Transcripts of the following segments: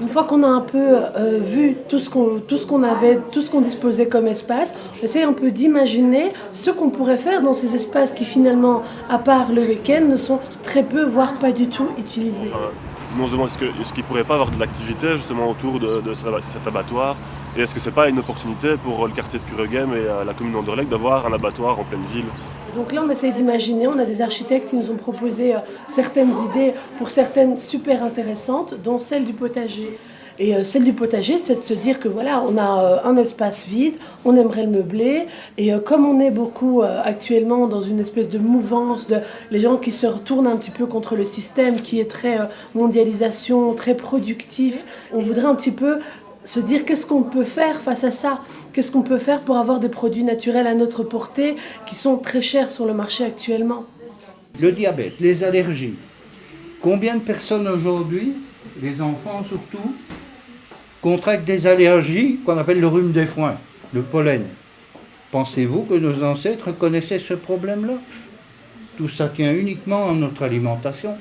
Une fois qu'on a un peu euh, vu tout ce qu'on ce avait, tout ce qu'on disposait comme espace, on essaye un peu d'imaginer ce qu'on pourrait faire dans ces espaces qui finalement, à part le week-end, ne sont très peu, voire pas du tout utilisés. On se demande est-ce qu'il est ne pourrait pas avoir de l'activité justement autour de, cet abattoir? Et est-ce que c'est pas une opportunité pour le quartier de Cureghem et la commune d'Anderlecht d'avoir un abattoir en pleine ville? Donc là, on essaie d'imaginer, on a des architectes qui nous ont proposé euh, certaines idées pour certaines super intéressantes, dont celle du potager. Et euh, celle du potager, c'est de se dire que voilà, on a euh, un espace vide, on aimerait le meubler, et comme on est beaucoup actuellement dans une espèce de mouvance de les gens qui se retournent un petit peu contre le système qui est très mondialisation, très productif, on voudrait un petit peu se dire qu'est-ce qu'on peut faire face à ça Qu'est-ce qu'on peut faire pour avoir des produits naturels à notre portée qui sont très chers sur le marché actuellement Le diabète, les allergies. Combien de personnes aujourd'hui, les enfants surtout, contractent des allergies qu'on appelle le rhume des foins, le pollen? Pensez-vous que nos ancêtres connaissaient ce problème-là? Tout ça tient uniquement à notre alimentation.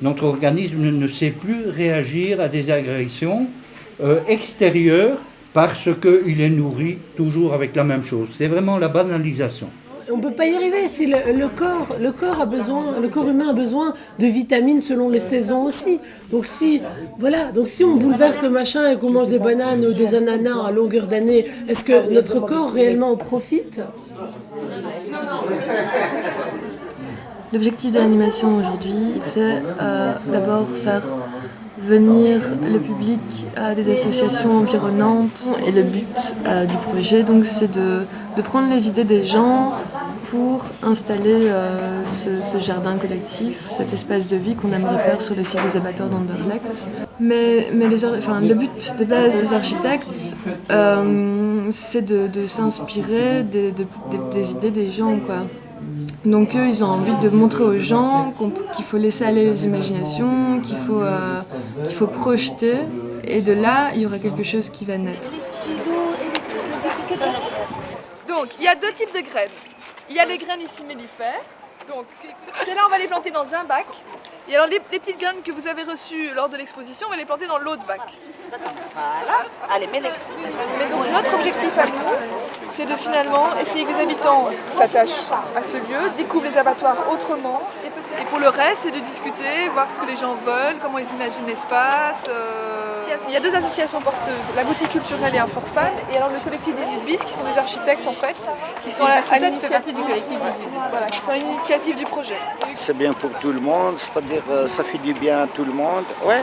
Notre organisme ne sait plus réagir à des agressions euh, extérieur parce qu'il est nourri toujours avec la même chose. C'est vraiment la banalisation. On ne peut pas y arriver. Si le, corps, le corps a besoin, le corps humain a besoin de vitamines selon les saisons aussi. Donc si, voilà, donc si on bouleverse le machin et qu'on mange des bananes ou des ananas à longueur d'année, est-ce que notre corps réellement en profite? L'objectif de l'animation aujourd'hui, c'est euh, d'abord faire venir le public à des associations environnantes. Et le but euh, du projet, donc, c'est de, de, prendre les idées des gens pour installer euh, ce, jardin collectif, cet espace de vie qu'on aimerait faire sur le site des abattoirs d'Anderlecht. Mais, mais les, enfin, le but de base des architectes, euh, c'est de, s'inspirer des, des idées des gens. Quoi. Donc eux, ils ont envie de montrer aux gens qu'il faut laisser aller les imaginations, qu'il faut, qu'il faut projeter, et de là, il y aura quelque chose qui va naître. Donc, il y a deux types de graines. Il y a les graines ici mellifères, donc celles-là, on va les planter dans un bac, et alors les, petites graines que vous avez reçues lors de l'exposition, on va les planter dans l'autre bac. Voilà. Allez, mets les... Mais donc notre objectif à nous, c'est de finalement essayer que les habitants s'attachent à ce lieu, découvrent les abattoirs autrement. Et pour le reste, c'est de discuter, voir ce que les gens veulent, comment ils imaginent l'espace. Euh, il y a deux associations porteuses, la boutique culturelle et un fan, et alors le collectif 18 bis, qui sont des architectes en fait, qui sont à, l'initiative du collectif 18 bis, voilà, qui sont à du projet. C'est bien pour tout le monde, c'est-à-dire euh, ça fait du bien à tout le monde, ouais.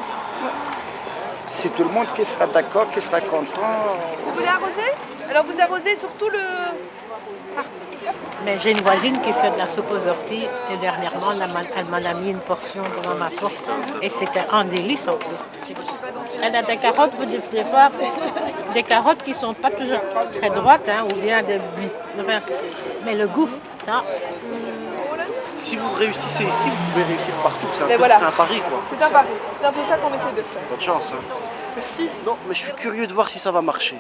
C'est tout le monde qui sera d'accord, qui sera content. Vous voulez arroser? Alors vous arrosez surtout le... Mais j'ai une voisine qui fait de la soupe aux orties et dernièrement elle m'a mis une portion devant ma porte et c'était un délice en plus. Elle a des carottes, vous dites pas, des carottes qui sont pas toujours très droites hein, ou bien des mais le goût, ça. Si vous réussissez ici, vous pouvez réussir partout. C'est un, voilà. un, pari quoi. C'est un pari. C'est un peu ça qu'on essaie de faire. Bonne chance. Hein. Merci. Non, mais je suis curieux de voir si ça va marcher.